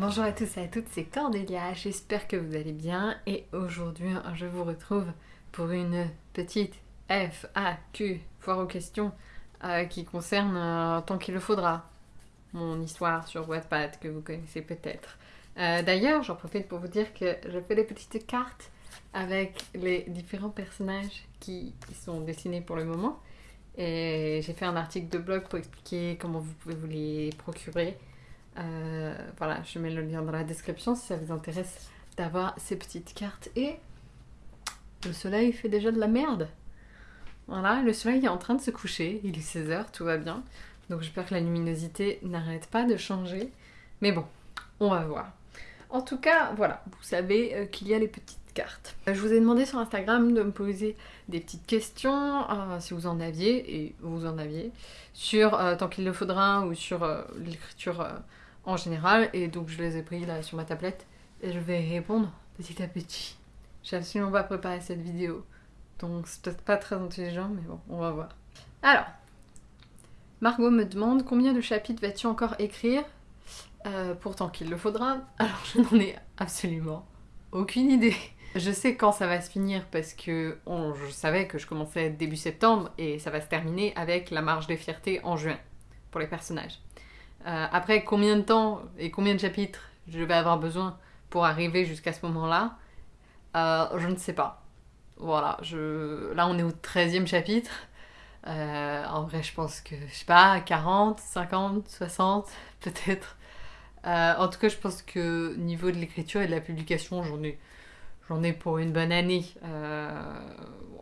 Bonjour à tous et à toutes, c'est Cordélia, j'espère que vous allez bien et aujourd'hui je vous retrouve pour une petite FAQ, foire aux questions, euh, qui concerne euh, Tant qu'il le faudra, mon histoire sur Wattpad que vous connaissez peut-être. Euh, D'ailleurs, j'en profite pour vous dire que je fais des petites cartes avec les différents personnages qui sont dessinés pour le moment. Et j'ai fait un article de blog pour expliquer comment vous pouvez vous les procurer. Euh, voilà, je mets le lien dans la description si ça vous intéresse d'avoir ces petites cartes. Et le soleil fait déjà de la merde. Voilà, le soleil est en train de se coucher, il est 16h, tout va bien. Donc j'espère que la luminosité n'arrête pas de changer. Mais bon, on va voir. En tout cas, voilà, vous savez euh, qu'il y a les petites cartes. Euh, je vous ai demandé sur Instagram de me poser des petites questions, si vous en aviez, et vous en aviez, sur Tant qu'il le faudra ou sur l'écriture en général. Et donc je les ai pris là sur ma tablette et je vais répondre petit à petit. J'ai absolument pas préparé cette vidéo. Donc c'est peut-être pas très intelligent, mais bon, on va voir. Alors, Margot me demande combien de chapitres vas-tu encore écrire? Euh, Pourtant qu'il le faudra. Alors je n'en ai absolument aucune idée. Je sais quand ça va se finir parce que je savais que je commençais début septembre et ça va se terminer avec la marche des fiertés en juin pour les personnages. Euh, après, combien de temps et combien de chapitres je vais avoir besoin pour arriver jusqu'à ce moment-là, euh, je ne sais pas. Voilà, là on est au 13e chapitre. Euh, en vrai, je pense que, je sais pas, 40, 50, 60, peut-être. En tout cas, je pense que niveau de l'écriture et de la publication, j'en ai, j'en ai pour une bonne année.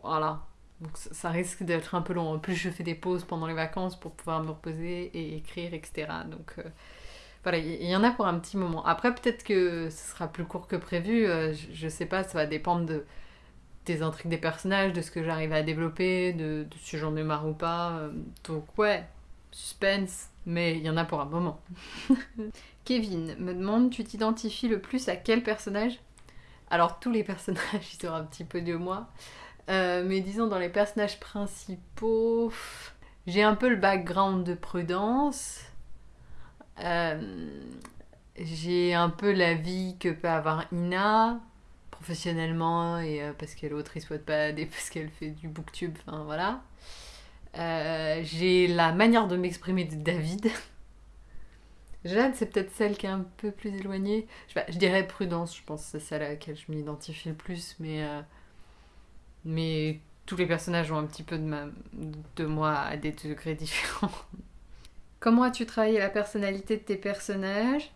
Voilà. Donc ça, risque d'être un peu long. En plus, je fais des pauses pendant les vacances pour pouvoir me reposer et écrire, etc. Donc euh, voilà, il y, en a pour un petit moment. Après, peut-être que ce sera plus court que prévu. euh, je, je sais pas, ça va dépendre de, des intrigues des personnages, de ce que j'arrive à développer, de, si j'en ai marre ou pas. euh, Donc ouais, suspense, mais il y en a pour un moment. Kevin me demande Tu t'identifies le plus à quel personnage? Alors, tous les personnages, ils ont un petit peu de moi. Euh, mais disons, dans les personnages principaux, j'ai un peu le background de Prudence. Euh, j'ai un peu la vie que peut avoir Ina, professionnellement, et euh, parce qu'elle autrice Wattpad et parce qu'elle fait du booktube, enfin voilà. J'ai la manière de m'exprimer de David. Jade, c'est peut-être celle qui est un peu plus éloignée. Je, je dirais Prudence, je pense que c'est celle à laquelle je m'identifie le plus, mais, mais tous les personnages ont un petit peu de, ma, de moi à des degrés différents. Comment as-tu travaillé la personnalité de tes personnages?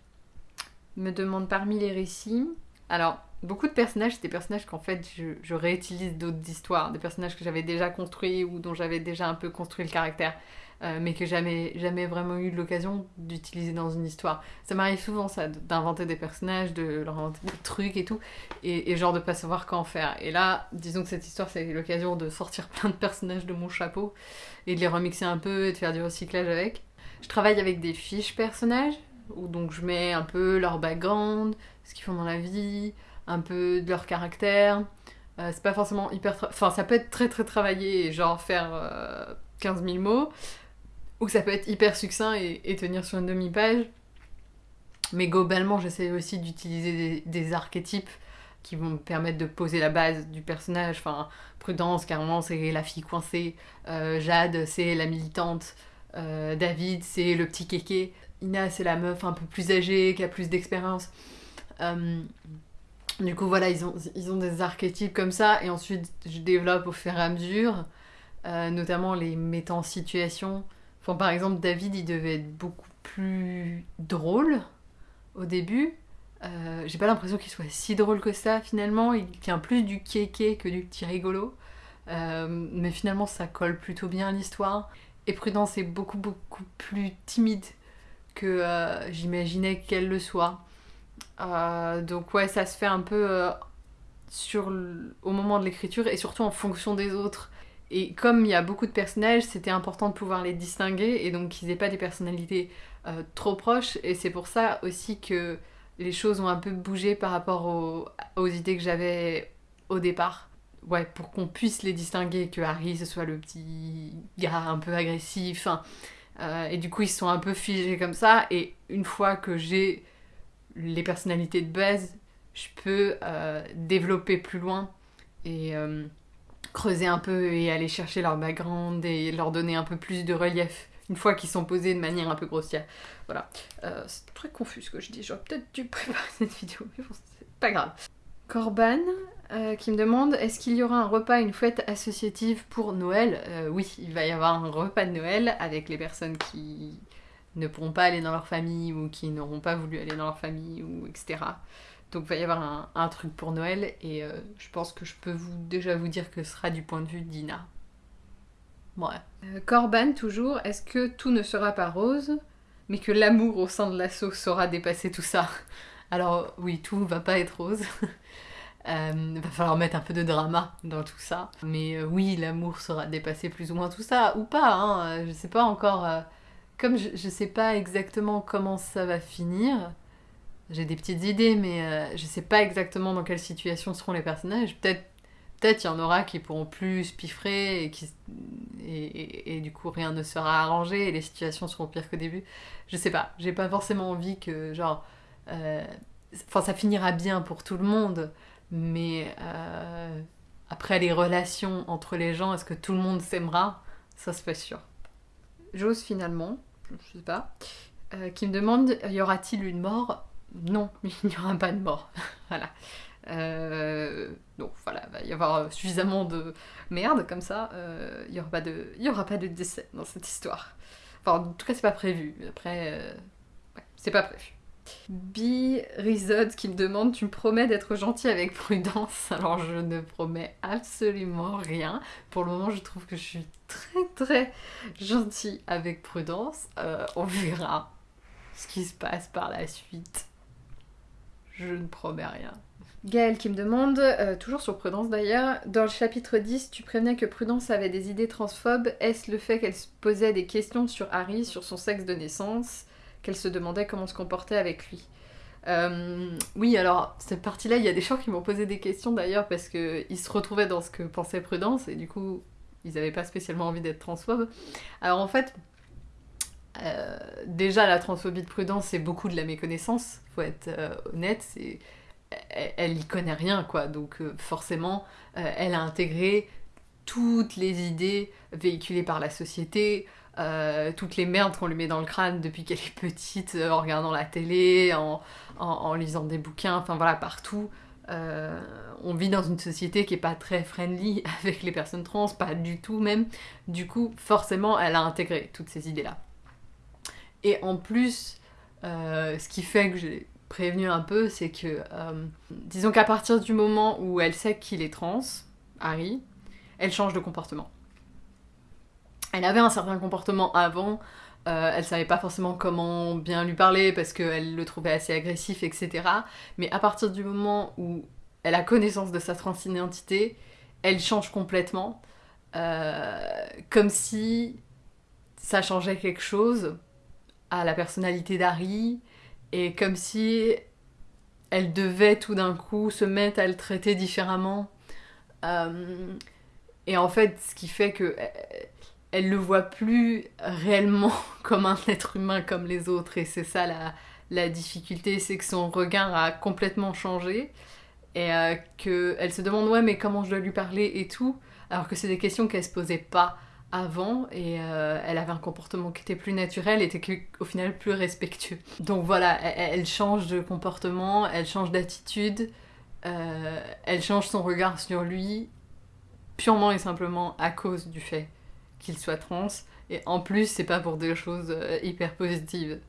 Me demande parmi les récits. Alors, beaucoup de personnages, c'est des personnages qu'en fait je, je réutilise d'autres histoires, des personnages que j'avais déjà construits ou dont j'avais déjà un peu construit le caractère euh, mais que jamais, jamais vraiment eu l'occasion d'utiliser dans une histoire. Ça m'arrive souvent ça, d'inventer des personnages, de leur inventer des trucs et tout, et, genre de pas savoir quoi en faire. Et là, disons que cette histoire, c'est l'occasion de sortir plein de personnages de mon chapeau et de les remixer un peu et de faire du recyclage avec. Je travaille avec des fiches personnages, où donc je mets un peu leur background, ce qu'ils font dans la vie, un peu de leur caractère. Euh, c'est pas forcément hyper... Enfin, ça peut être très très travaillé genre faire euh, 15 000 mots, ou ça peut être hyper succinct et, tenir sur une demi-page. Mais globalement, j'essaie aussi d'utiliser des, archétypes qui vont me permettre de poser la base du personnage. Enfin, Prudence, carrément, c'est la fille coincée. Euh, Jade, c'est la militante. Euh, David, c'est le petit kéké. Ina, c'est la meuf un peu plus âgée, qui a plus d'expérience. Euh, du coup, voilà, ils ont, ils ont des archétypes comme ça. Et ensuite, je développe au fur et à mesure, notamment les mettant en situation. Par exemple, David, il devait être beaucoup plus drôle au début. Euh, J'ai pas l'impression qu'il soit si drôle que ça finalement. Il tient plus du kéké que du petit rigolo. Euh, mais finalement, ça colle plutôt bien à l'histoire. Et Prudence est beaucoup, beaucoup plus timide que euh, j'imaginais qu'elle le soit. Donc, ouais, ça se fait un peu au moment de l'écriture et surtout en fonction des autres. Et comme il y a beaucoup de personnages, c'était important de pouvoir les distinguer et donc qu'ils aient pas des personnalités euh, trop proches. Et c'est pour ça aussi que les choses ont un peu bougé par rapport aux, idées que j'avais au départ. Ouais, pour qu'on puisse les distinguer, que Harry ce soit le petit gars un peu agressif. hein. Et du coup, ils sont un peu figés comme ça. Et une fois que j'ai les personnalités de base, je peux euh, développer plus loin et creuser un peu et aller chercher leur background et leur donner un peu plus de relief une fois qu'ils sont posés de manière un peu grossière. Voilà. Euh, c'est très confus ce que je dis. J'aurais peut-être dû préparer cette vidéo, mais bon, c'est pas grave. Corban qui me demande est-ce qu'il y aura un repas, une fête associative pour Noël? Oui, il va y avoir un repas de Noël avec les personnes qui ne pourront pas aller dans leur famille ou qui n'auront pas voulu aller dans leur famille ou etc. Donc il va y avoir un, truc pour Noël et euh, je pense que je peux déjà vous dire que ce sera du point de vue d'Ina. Ouais. Euh, Corban toujours, est-ce que tout ne sera pas rose, mais que l'amour au sein de l'assaut saura dépasser tout ça? Alors oui, tout va pas être rose. euh, va falloir mettre un peu de drama dans tout ça. Mais euh, oui, l'amour saura dépasser plus ou moins tout ça, ou pas, hein, je sais pas encore. comme je, je sais pas exactement comment ça va finir, j'ai des petites idées, mais euh, je sais pas exactement dans quelle situation seront les personnages. Peut-être peut-être il y en aura qui pourront plus piffrer et, qui, et, du coup rien ne sera arrangé et les situations seront pires qu'au début. Je sais pas, j'ai pas forcément envie que genre... Euh, enfin ça finira bien pour tout le monde, mais euh, après les relations entre les gens, est-ce que tout le monde s'aimera? Ça se fait sûr. J'ose finalement, je sais pas, qui me demande y aura-t-il une mort? Non, il n'y aura pas de mort. voilà. Euh, donc voilà, il va y avoir suffisamment de merde comme ça. Euh, il n'y aura, pas de, décès dans cette histoire. Enfin, en tout cas, c'est pas prévu. Après, euh, c'est pas prévu. B. Rizod qui me demande Tu me promets d'être gentil avec prudence Alors je ne promets absolument rien. Pour le moment, je trouve que je suis très très gentil avec prudence. on verra ce qui se passe par la suite. Je ne promets rien. Gaëlle qui me demande, euh, toujours sur Prudence d'ailleurs, dans le chapitre 10, tu prévenais que Prudence avait des idées transphobes. Est-ce le fait qu'elle se posait des questions sur Harry, sur son sexe de naissance, qu'elle se demandait comment se comporter avec lui euh, Oui, alors cette partie-là, il y a des gens qui m'ont posé des questions d'ailleurs parce qu'ils se retrouvaient dans ce que pensait Prudence et du coup, ils n'avaient pas spécialement envie d'être transphobes. Alors en fait, euh, déjà, la transphobie de prudence, c'est beaucoup de la méconnaissance, faut être euh, honnête. Elle, y connaît rien, quoi. Donc, euh, forcément, elle a intégré toutes les idées véhiculées par la société, toutes les merdes qu'on lui met dans le crâne depuis qu'elle est petite, en regardant la télé, en, en, lisant des bouquins, enfin voilà, partout. on vit dans une société qui est pas très friendly avec les personnes trans, pas du tout même. Du coup, forcément, elle a intégré toutes ces idées-là. Et en plus, euh, ce qui fait que j'ai prévenu un peu, c'est que, euh, disons qu'à partir du moment où elle sait qu'il est trans, Harry, elle change de comportement. Elle avait un certain comportement avant, euh, elle savait pas forcément comment bien lui parler parce qu'elle le trouvait assez agressif, etc. Mais à partir du moment où elle a connaissance de sa transidentité, elle change complètement, comme si ça changeait quelque chose à la personnalité d'Harry et comme si elle devait tout d'un coup se mettre à le traiter différemment. Euh, et en fait, ce qui fait que euh, elle le voit plus réellement comme un être humain comme les autres. Et c'est ça la, la difficulté, c'est que son regard a complètement changé. Et euh, qu'elle se demande, ouais, mais comment je dois lui parler et tout? Alors que c'est des questions qu'elle se posait pas avant et euh, elle avait un comportement qui était plus naturel et était au final plus respectueux. Donc voilà, elle, change de comportement, elle change d'attitude, euh, elle change son regard sur lui purement et simplement à cause du fait qu'il soit trans. Et en plus, c'est pas pour des choses euh, hyper positives.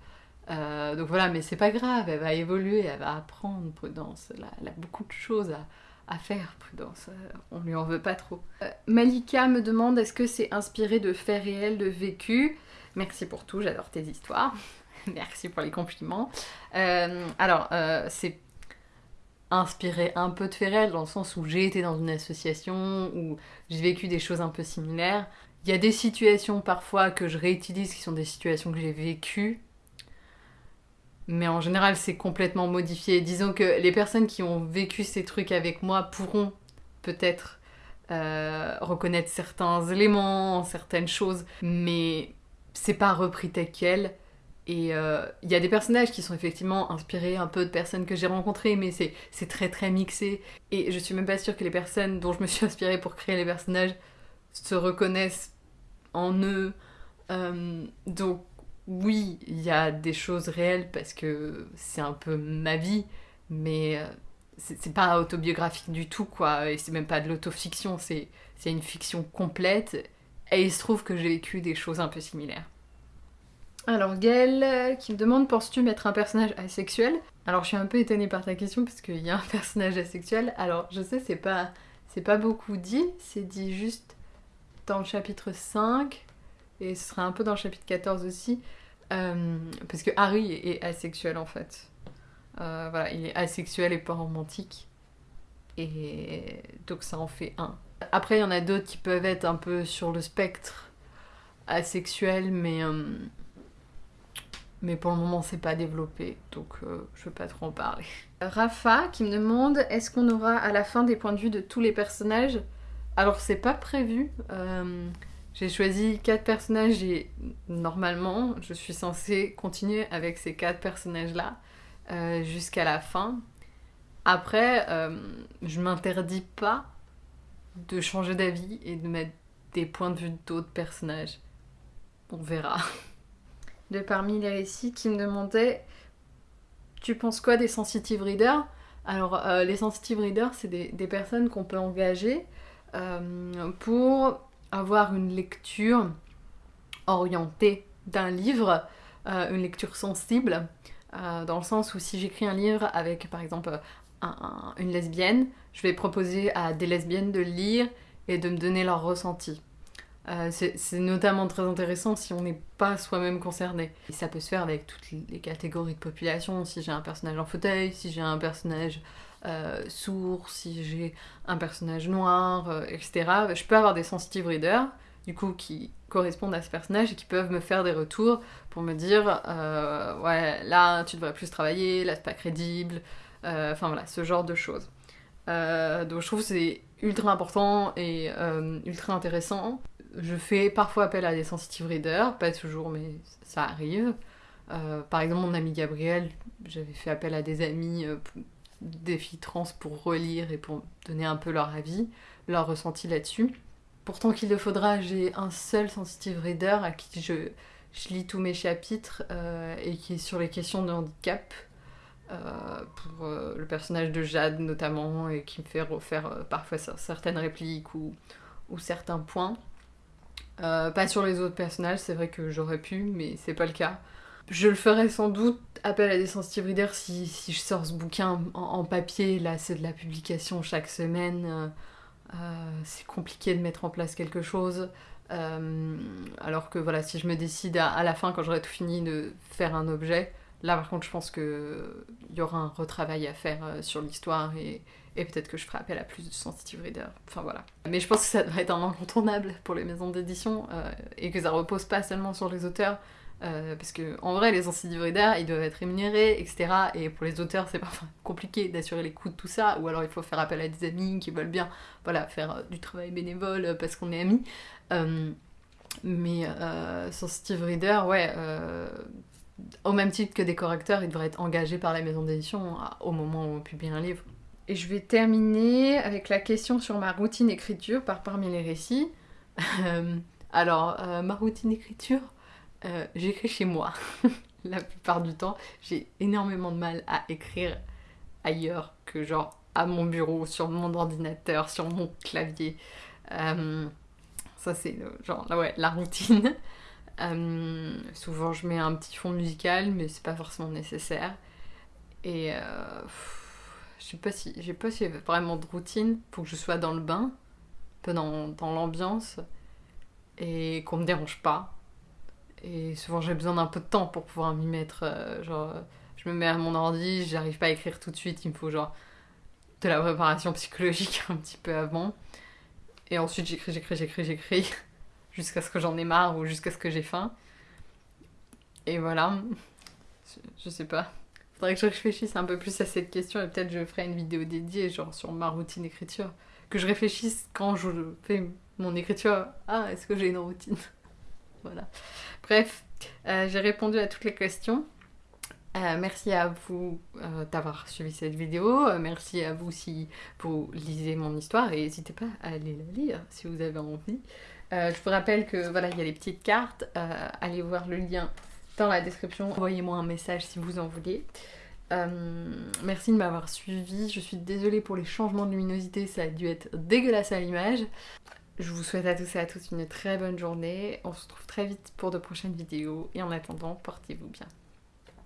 donc voilà, mais c'est pas grave, elle va évoluer, elle va apprendre prudence. elle a beaucoup de choses à, à faire, prudence, euh, on lui en veut pas trop. Euh, Malika me demande est-ce que c'est inspiré de faits réels, de vécu Merci pour tout, j'adore tes histoires. Merci pour les compliments. Euh, alors, c'est inspiré un peu de faits réels dans le sens où j'ai été dans une association, où j'ai vécu des choses un peu similaires. Il y a des situations parfois que je réutilise qui sont des situations que j'ai vécues mais en général, c'est complètement modifié. Disons que les personnes qui ont vécu ces trucs avec moi pourront peut-être euh, reconnaître certains éléments, certaines choses, mais c'est pas repris tel quel. Et euh, il y a des personnages qui sont effectivement inspirés un peu de personnes que j'ai rencontrées, mais c'est très très mixé. Et je suis même pas sûre que les personnes dont je me suis inspirée pour créer les personnages se reconnaissent en eux. Euh, donc oui, il y a des choses réelles parce que c'est un peu ma vie, mais euh, c'est pas autobiographique du tout, quoi. Et c'est même pas de l'autofiction, c'est une fiction complète. Et il se trouve que j'ai vécu des choses un peu similaires. Alors Gaëlle euh, qui me demande penses-tu mettre un personnage asexuel? Alors je suis un peu étonnée par ta question parce qu'il y a un personnage asexuel. Alors je sais c'est pas c'est pas beaucoup dit, c'est dit juste dans le chapitre 5 et ce sera un peu dans le chapitre 14 aussi euh, parce que Harry est asexuel en fait. Euh, voilà, il est asexuel et pas romantique et donc ça en fait un. Après il y en a d'autres qui peuvent être un peu sur le spectre asexuel mais mais pour le moment c'est pas développé, donc euh, je veux pas trop en parler. Rafa qui me demande est-ce qu'on aura à la fin des points de vue de tous les personnages? Alors c'est pas prévu. Euh, j'ai choisi quatre personnages et normalement je suis censée continuer avec ces quatre personnages là euh, jusqu'à la fin. Après, je m'interdis pas de changer d'avis et de mettre des points de vue d'autres personnages. On verra. de parmi les récits qui me demandait Tu penses quoi des sensitive readers? Alors, euh, les sensitive readers, c'est des, personnes qu'on peut engager euh, pour avoir une lecture orientée d'un livre, euh, une lecture sensible, dans le sens où si j'écris un livre avec par exemple une lesbienne, je vais proposer à des lesbiennes de lire et de me donner leur ressenti. Euh, c'est notamment très intéressant si on n'est pas soi-même concerné. Et ça peut se faire avec toutes les catégories de population, si j'ai un personnage en fauteuil, si j'ai un personnage euh, si j'ai un personnage noir, euh, etc. Je peux avoir des sensitive readers, du coup, qui correspondent à ce personnage et qui peuvent me faire des retours pour me dire ouais, là, tu devrais plus travailler, là, c'est pas crédible, enfin voilà, ce genre de choses. donc je trouve que c'est ultra important et ultra intéressant je fais parfois appel à des sensitive readers, pas toujours, mais ça arrive. Euh, par exemple, mon ami Gabriel, j'avais fait appel à des amis, euh, des filles trans pour relire et pour donner un peu leur avis, leur ressenti là-dessus. Pourtant qu'il le faudra, j'ai un seul sensitive reader à qui je, lis tous mes chapitres euh, et qui est sur les questions de handicap. pour le personnage de Jade notamment et qui me fait refaire parfois certaines répliques ou certains points. Euh, pas sur les autres personnages, c'est vrai que j'aurais pu, mais c'est pas le cas. Je le ferai sans doute appel à des sensitive readers si, je sors ce bouquin en, papier. Là, c'est de la publication chaque semaine. Euh, euh, c'est compliqué de mettre en place quelque chose. alors que voilà, si je me décide à, la fin, quand j'aurai tout fini, de faire un objet, là par contre, je pense qu'il y aura un retravail à faire sur l'histoire et, peut-être que je ferai appel à plus de sensitive reader. Enfin voilà. Mais je pense que ça devrait être un incontournable pour les maisons d'édition euh, et que ça repose pas seulement sur les auteurs. Euh, parce que en vrai, les readers, ils doivent être rémunérés, etc. Et pour les auteurs, c'est parfois compliqué d'assurer les coûts de tout ça. Ou alors il faut faire appel à des amis qui veulent bien, voilà, faire euh, du travail bénévole parce qu'on est amis. mais sensitive reader, ouais au même titre que des correcteurs, ils devraient être engagés par la maison d'édition au moment où on publie un livre. Et je vais terminer avec la question sur ma routine écriture par parmi les récits. Euh, alors, euh, ma routine écriture, euh, j'écris chez moi. la plupart du temps, j'ai énormément de mal à écrire ailleurs que genre à mon bureau, sur mon ordinateur, sur mon clavier. ça c'est genre ouais, la routine. souvent je mets un petit fond musical, mais c'est pas forcément nécessaire. Et je sais pas si j'ai pas vraiment de routine pour que je sois dans le bain, un peu dans, dans l'ambiance et qu'on me dérange pas. Et souvent j'ai besoin d'un peu de temps pour pouvoir m'y mettre. Euh, genre, je me mets à mon ordi, j'arrive pas à écrire tout de suite, il me faut genre de la préparation psychologique un petit peu avant. Et ensuite j'écris, j'écris, j'écris, j'écris jusqu'à ce que j'en ai marre ou jusqu'à ce que j'ai faim. Et voilà, je sais pas faudrait que je réfléchisse un peu plus à cette question et peut-être je ferai une vidéo dédiée, genre sur ma routine d'écriture. Que je réfléchisse quand je fais mon écriture. Ah, est-ce que j'ai une routine? Bref, J'ai répondu à toutes les questions. merci à vous d'avoir suivi cette vidéo. merci à vous si vous lisez mon histoire et n'hésitez pas à aller la lire si vous avez envie. je vous rappelle que voilà, il y a les petites cartes. allez voir le lien dans la description. Envoyez-moi un message si vous en voulez. Euh, merci de m'avoir suivi. Je suis désolée pour les changements de luminosité, ça a dû être dégueulasse à l'image. Je vous souhaite à tous et à toutes une très bonne journée. On se retrouve très vite pour de prochaines vidéos. Et en attendant, portez-vous bien.